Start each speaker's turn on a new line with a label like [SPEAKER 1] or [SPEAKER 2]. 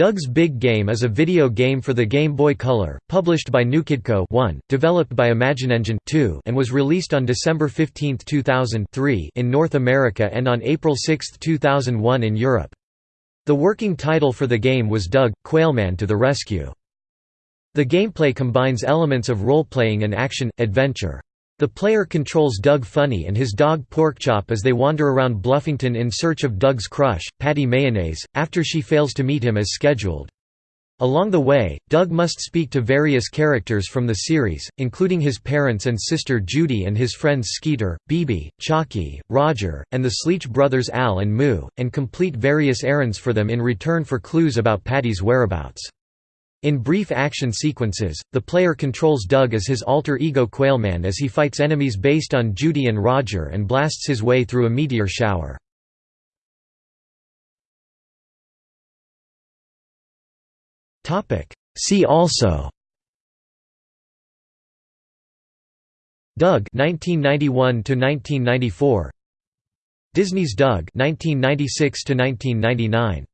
[SPEAKER 1] Doug's Big Game is a video game for the Game Boy Color, published by NewKidCo 1, developed by ImagineEngine 2, and was released on December 15, 2003 in North America and on April 6, 2001 in Europe. The working title for the game was Doug, Quailman to the Rescue. The gameplay combines elements of role-playing and action-adventure. The player controls Doug Funnie and his dog Porkchop as they wander around Bluffington in search of Doug's crush, Patty Mayonnaise, after she fails to meet him as scheduled. Along the way, Doug must speak to various characters from the series, including his parents and sister Judy and his friends Skeeter, Beebe, Chalky, Roger, and the Sleech brothers Al and Moo, and complete various errands for them in return for clues about Patty's whereabouts. In brief action sequences, the player controls Doug as his alter ego Quailman as he fights enemies based on Judy and Roger and blasts his way through a meteor shower. See also. Doug 1991 to 1994 Disney's Doug 1996 to 1999